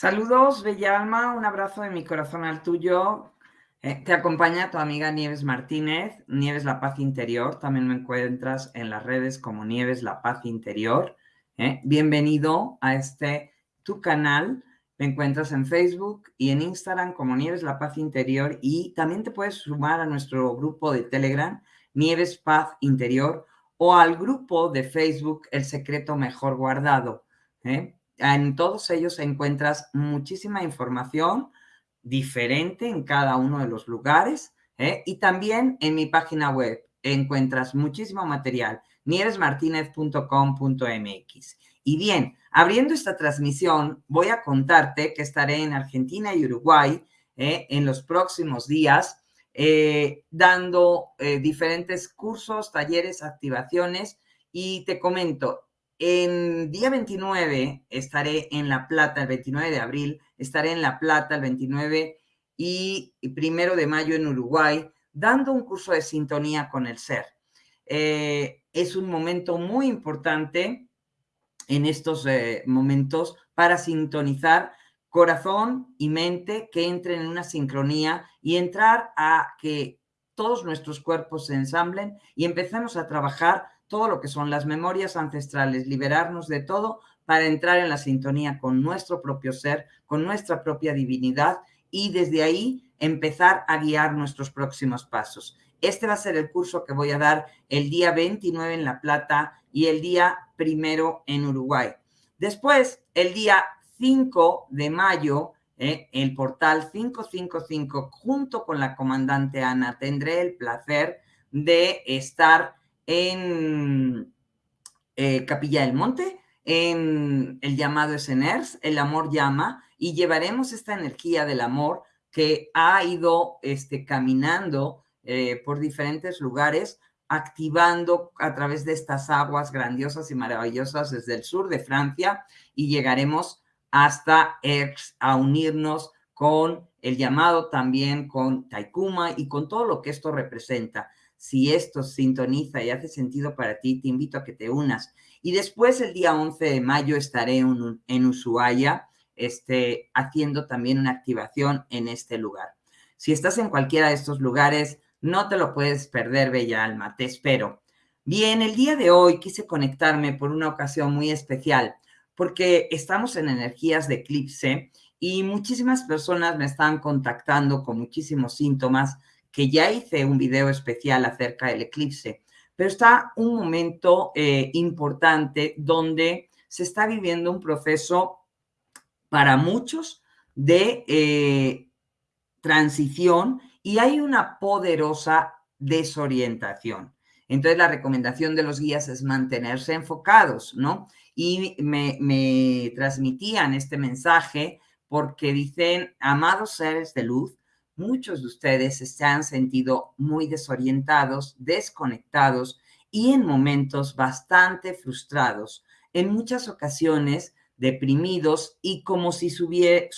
Saludos, Bella Alma, un abrazo de mi corazón al tuyo. Eh, te acompaña tu amiga Nieves Martínez, Nieves La Paz Interior. También me encuentras en las redes como Nieves La Paz Interior. Eh, bienvenido a este tu canal. Me encuentras en Facebook y en Instagram como Nieves La Paz Interior y también te puedes sumar a nuestro grupo de Telegram, Nieves Paz Interior, o al grupo de Facebook El Secreto Mejor Guardado. ¿eh? En todos ellos encuentras muchísima información diferente en cada uno de los lugares ¿eh? y también en mi página web encuentras muchísimo material, nieresmartinez.com.mx. Y bien, abriendo esta transmisión, voy a contarte que estaré en Argentina y Uruguay ¿eh? en los próximos días eh, dando diferentes cursos, talleres, activaciones y te comento, en día 29 estaré en La Plata, el 29 de abril, estaré en La Plata el 29 y primero de mayo en Uruguay, dando un curso de sintonía con el ser. Eh, es un momento muy importante en estos eh, momentos para sintonizar corazón y mente que entren en una sincronía y entrar a que todos nuestros cuerpos se ensamblen y empezamos a trabajar todo lo que son las memorias ancestrales, liberarnos de todo para entrar en la sintonía con nuestro propio ser, con nuestra propia divinidad y desde ahí empezar a guiar nuestros próximos pasos. Este va a ser el curso que voy a dar el día 29 en La Plata y el día primero en Uruguay. Después, el día 5 de mayo, eh, el portal 555, junto con la comandante Ana, tendré el placer de estar en eh, Capilla del Monte, en el llamado Esseners, el amor llama, y llevaremos esta energía del amor que ha ido este, caminando eh, por diferentes lugares, activando a través de estas aguas grandiosas y maravillosas desde el sur de Francia y llegaremos hasta Aix a unirnos con el llamado también con Taikuma y con todo lo que esto representa. Si esto sintoniza y hace sentido para ti, te invito a que te unas. Y después, el día 11 de mayo, estaré en, Ushuaia este, haciendo también una activación en este lugar. Si estás en cualquiera de estos lugares, no te lo puedes perder, bella alma. Te espero. Bien, el día de hoy quise conectarme por una ocasión muy especial, porque estamos en energías de eclipse y muchísimas personas me están contactando con muchísimos síntomas que ya hice un video especial acerca del eclipse, pero está un momento eh, importante donde se está viviendo un proceso para muchos de eh, transición y hay una poderosa desorientación. Entonces, la recomendación de los guías es mantenerse enfocados, ¿no? Y me, me transmitían este mensaje porque dicen, amados seres de luz, muchos de ustedes se han sentido muy desorientados, desconectados y en momentos bastante frustrados, en muchas ocasiones deprimidos y como si su, vida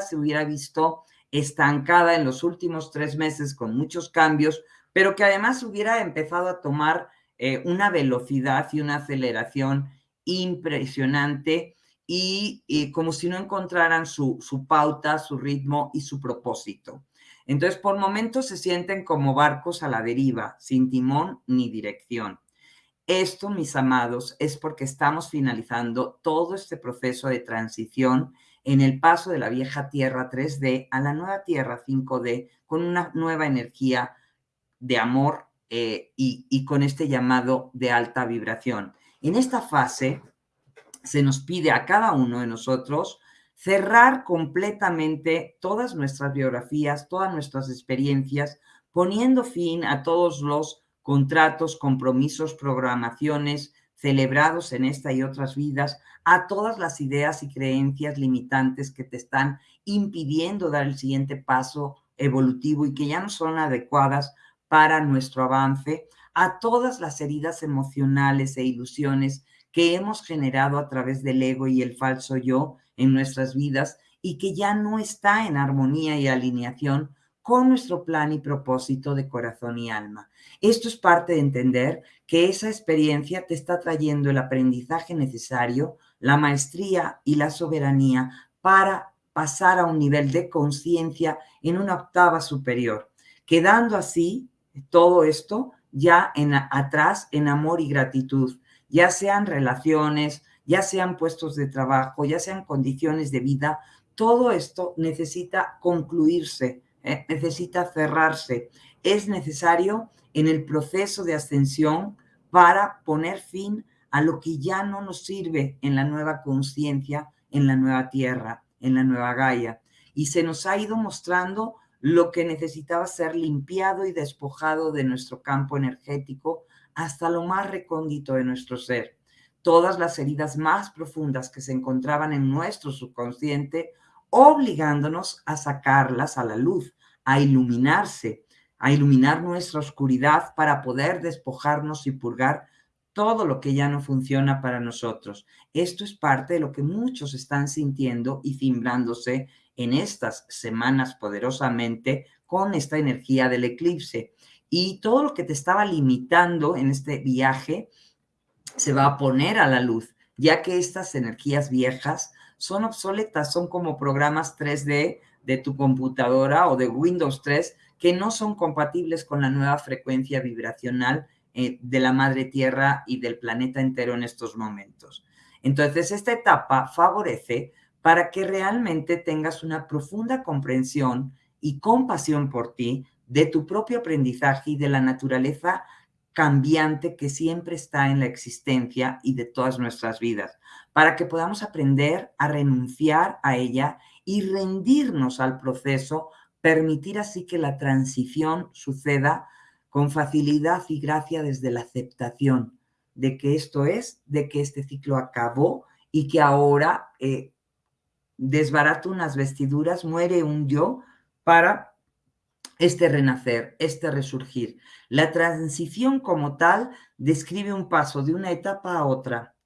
se hubiera visto estancada en los últimos tres meses con muchos cambios, pero que además hubiera empezado a tomar eh, una velocidad y una aceleración impresionante y, como si no encontraran su pauta, su ritmo y su propósito. Entonces, por momentos se sienten como barcos a la deriva, sin timón ni dirección. Esto, mis amados, es porque estamos finalizando todo este proceso de transición en el paso de la vieja Tierra 3D a la nueva Tierra 5D con una nueva energía de amor eh, y, y con este llamado de alta vibración. En esta fase se nos pide a cada uno de nosotros cerrar completamente todas nuestras biografías, todas nuestras experiencias, poniendo fin a todos los contratos, compromisos, programaciones celebrados en esta y otras vidas, a todas las ideas y creencias limitantes que te están impidiendo dar el siguiente paso evolutivo y que ya no son adecuadas para nuestro avance, a todas las heridas emocionales e ilusiones que hemos generado a través del ego y el falso yo en nuestras vidas y que ya no está en armonía y alineación con nuestro plan y propósito de corazón y alma. Esto es parte de entender que esa experiencia te está trayendo el aprendizaje necesario, la maestría y la soberanía para pasar a un nivel de conciencia en una octava superior, quedando así todo esto ya en, atrás en amor y gratitud, ya sean relaciones, ya sean puestos de trabajo, ya sean condiciones de vida, todo esto necesita concluirse, ¿eh? necesita cerrarse. Es necesario en el proceso de ascensión para poner fin a lo que ya no nos sirve en la nueva conciencia, en la nueva tierra, en la nueva Gaia. Y se nos ha ido mostrando lo que necesitaba ser limpiado y despojado de nuestro campo energético hasta lo más recóndito de nuestro ser. Todas las heridas más profundas que se encontraban en nuestro subconsciente, obligándonos a sacarlas a la luz, a iluminarse, a iluminar nuestra oscuridad para poder despojarnos y purgar todo lo que ya no funciona para nosotros. Esto es parte de lo que muchos están sintiendo y cimbrándose en estas semanas poderosamente con esta energía del eclipse. Y todo lo que te estaba limitando en este viaje se va a poner a la luz, ya que estas energías viejas son obsoletas, son como programas 3D de tu computadora o de Windows 3 que no son compatibles con la nueva frecuencia vibracional eh, de la madre tierra y del planeta entero en estos momentos. Entonces, esta etapa favorece para que realmente tengas una profunda comprensión y compasión por ti, de tu propio aprendizaje y de la naturaleza cambiante que siempre está en la existencia y de todas nuestras vidas, para que podamos aprender a renunciar a ella y rendirnos al proceso, permitir así que la transición suceda con facilidad y gracia desde la aceptación de que esto es, de que este ciclo acabó y que ahora eh, desbarato unas vestiduras, muere un yo para este renacer, este resurgir. La transición como tal describe un paso de una etapa a otra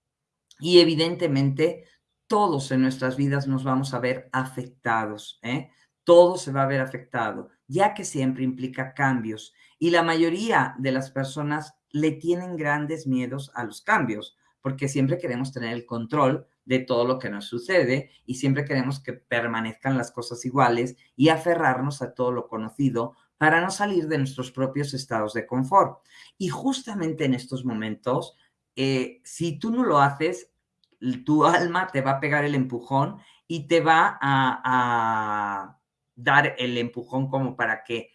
y evidentemente todos en nuestras vidas nos vamos a ver afectados, ¿eh? todo se va a ver afectado, ya que siempre implica cambios y la mayoría de las personas le tienen grandes miedos a los cambios, porque siempre queremos tener el control de todo lo que nos sucede y siempre queremos que permanezcan las cosas iguales y aferrarnos a todo lo conocido para no salir de nuestros propios estados de confort. Y justamente en estos momentos, eh, si tú no lo haces, tu alma te va a pegar el empujón y te va a dar el empujón como para que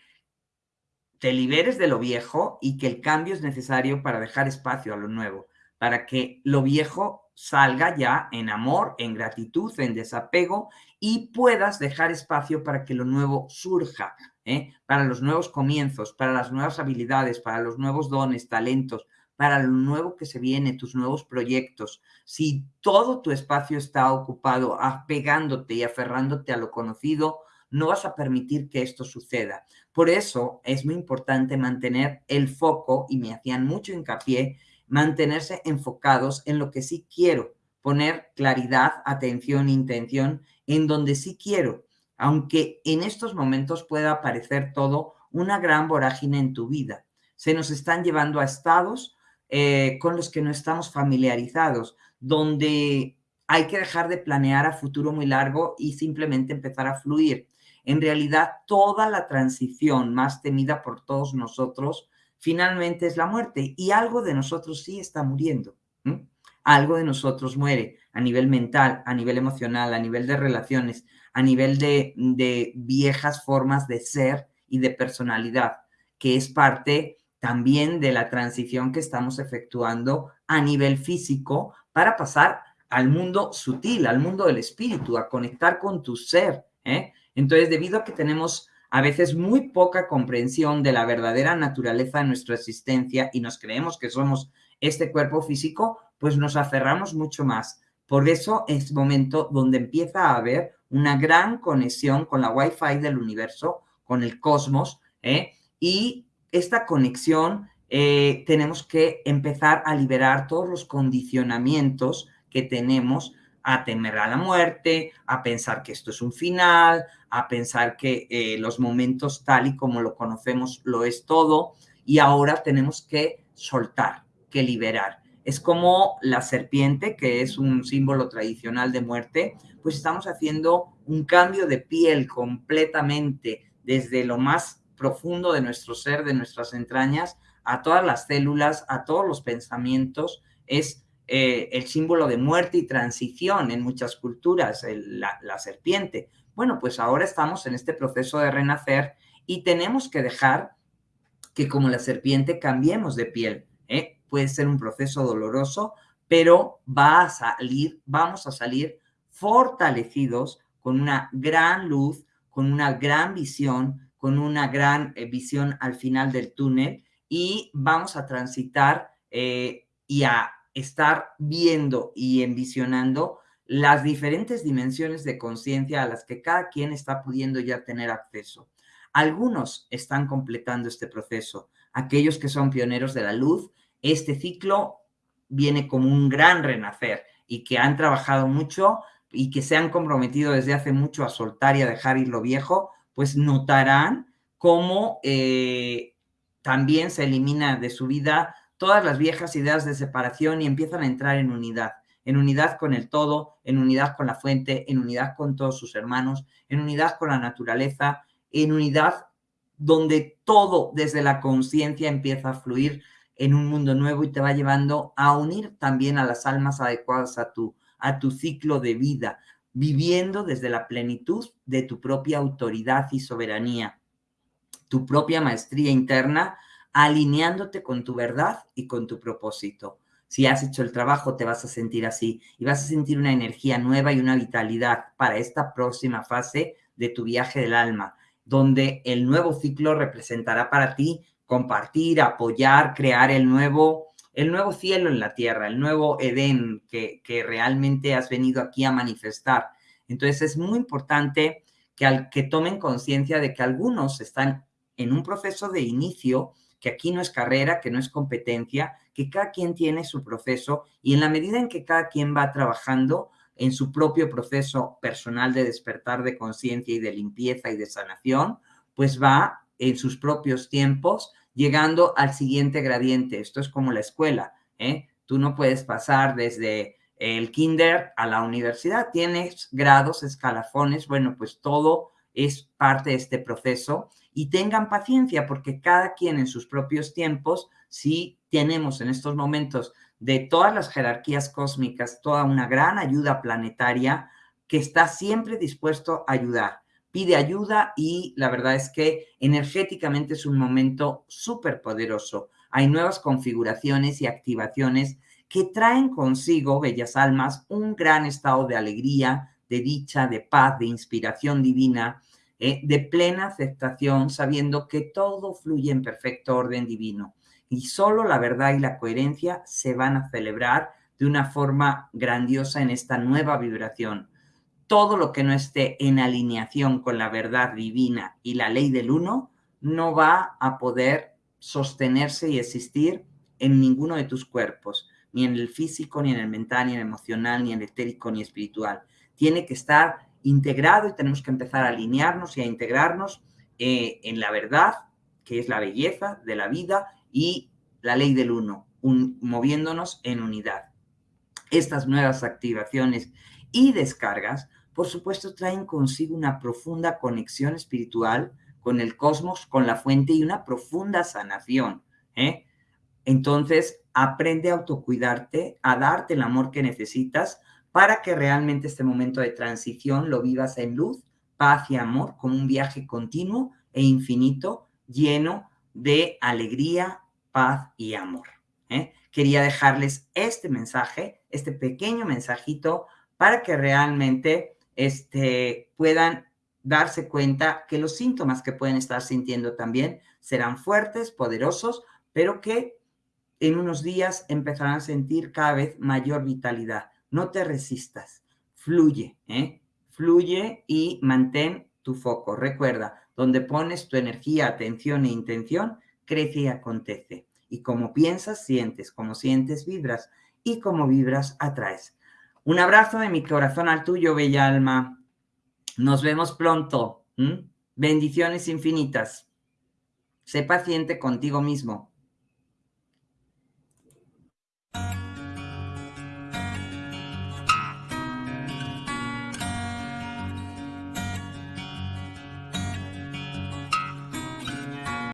te liberes de lo viejo y que el cambio es necesario para dejar espacio a lo nuevo, para que lo viejo salga ya en amor, en gratitud, en desapego y puedas dejar espacio para que lo nuevo surja, ¿eh? para los nuevos comienzos, para las nuevas habilidades, para los nuevos dones, talentos, para lo nuevo que se viene, tus nuevos proyectos. Si todo tu espacio está ocupado apegándote y aferrándote a lo conocido, no vas a permitir que esto suceda. Por eso es muy importante mantener el foco, y me hacían mucho hincapié, mantenerse enfocados en lo que sí quiero, poner claridad, atención, intención en donde sí quiero, aunque en estos momentos pueda parecer todo una gran vorágine en tu vida. Se nos están llevando a estados eh, con los que no estamos familiarizados, donde hay que dejar de planear a futuro muy largo y simplemente empezar a fluir. En realidad, toda la transición más temida por todos nosotros finalmente es la muerte y algo de nosotros sí está muriendo. Algo de nosotros muere a nivel mental, a nivel emocional, a nivel de relaciones, a nivel de, viejas formas de ser y de personalidad, que es parte también de la transición que estamos efectuando a nivel físico para pasar al mundo sutil, al mundo del espíritu, a conectar con tu ser. ¿eh? Entonces, debido a que tenemos a veces muy poca comprensión de la verdadera naturaleza de nuestra existencia y nos creemos que somos este cuerpo físico, pues nos aferramos mucho más. Por eso es momento donde empieza a haber una gran conexión con la Wi-Fi del universo, con el cosmos, ¿eh? y esta conexión eh, tenemos que empezar a liberar todos los condicionamientos que tenemos a temer a la muerte, a pensar que esto es un final, a pensar que eh, los momentos tal y como lo conocemos lo es todo y ahora tenemos que soltar, que liberar. Es como la serpiente, que es un símbolo tradicional de muerte, pues estamos haciendo un cambio de piel completamente desde lo más profundo de nuestro ser, de nuestras entrañas, a todas las células, a todos los pensamientos. Es eh, el símbolo de muerte y transición en muchas culturas, la, serpiente. Bueno, pues ahora estamos en este proceso de renacer y tenemos que dejar que como la serpiente cambiemos de piel. ¿eh? Puede ser un proceso doloroso, pero va a salir, vamos a salir fortalecidos con una gran luz, con una gran visión, con una gran eh, visión al final del túnel y vamos a transitar y a estar viendo y envisionando las diferentes dimensiones de conciencia a las que cada quien está pudiendo ya tener acceso. Algunos están completando este proceso, aquellos que son pioneros de la luz, este ciclo viene como un gran renacer y que han trabajado mucho y que se han comprometido desde hace mucho a soltar y a dejar ir lo viejo, pues notarán cómo eh, también se elimina de su vida todas las viejas ideas de separación y empiezan a entrar en unidad, en unidad con el todo, en unidad con la fuente, en unidad con todos sus hermanos, en unidad con la naturaleza, en unidad donde todo desde la conciencia empieza a fluir en un mundo nuevo y te va llevando a unir también a las almas adecuadas a tu, a tu ciclo de vida, viviendo desde la plenitud de tu propia autoridad y soberanía, tu propia maestría interna, alineándote con tu verdad y con tu propósito. Si has hecho el trabajo, te vas a sentir así y vas a sentir una energía nueva y una vitalidad para esta próxima fase de tu viaje del alma donde el nuevo ciclo representará para ti compartir, apoyar, crear el nuevo, el nuevo cielo en la tierra, el nuevo Edén que, realmente has venido aquí a manifestar. Entonces es muy importante que, al, que tomen conciencia de que algunos están en un proceso de inicio, que aquí no es carrera, que no es competencia, que cada quien tiene su proceso y en la medida en que cada quien va trabajando, en su propio proceso personal de despertar de conciencia y de limpieza y de sanación, pues va en sus propios tiempos llegando al siguiente gradiente. Esto es como la escuela, ¿eh? Tú no puedes pasar desde el kinder a la universidad, tienes grados, escalafones, bueno, pues todo es parte de este proceso y tengan paciencia porque cada quien en sus propios tiempos, si tenemos en estos momentos de todas las jerarquías cósmicas, toda una gran ayuda planetaria que está siempre dispuesto a ayudar. Pide ayuda y la verdad es que energéticamente es un momento súper poderoso. Hay nuevas configuraciones y activaciones que traen consigo, bellas almas, un gran estado de alegría, de dicha, de paz, de inspiración divina, eh, de plena aceptación, sabiendo que todo fluye en perfecto orden divino y solo la verdad y la coherencia se van a celebrar de una forma grandiosa en esta nueva vibración. Todo lo que no esté en alineación con la verdad divina y la ley del uno no va a poder sostenerse y existir en ninguno de tus cuerpos, ni en el físico, ni en el mental, ni en el emocional, ni en el etérico, ni espiritual. Tiene que estar integrado y tenemos que empezar a alinearnos y a integrarnos eh, en la verdad, que es la belleza de la vida, y la ley del uno, moviéndonos en unidad. Estas nuevas activaciones y descargas, por supuesto, traen consigo una profunda conexión espiritual con el cosmos, con la fuente y una profunda sanación. ¿eh? Entonces, aprende a autocuidarte, a darte el amor que necesitas para que realmente este momento de transición lo vivas en luz, paz y amor, como un viaje continuo e infinito, lleno de alegría, paz y amor. ¿eh? Quería dejarles este mensaje, este pequeño mensajito, para que realmente este, puedan darse cuenta que los síntomas que pueden estar sintiendo también serán fuertes, poderosos, pero que en unos días empezarán a sentir cada vez mayor vitalidad. No te resistas, fluye, ¿eh? fluye y mantén tu foco. Recuerda, donde pones tu energía, atención e intención, crece y acontece. Y como piensas, sientes, como sientes, vibras, y como vibras, atraes. Un abrazo de mi corazón al tuyo, bella alma. Nos vemos pronto. Bendiciones infinitas. Sé paciente contigo mismo.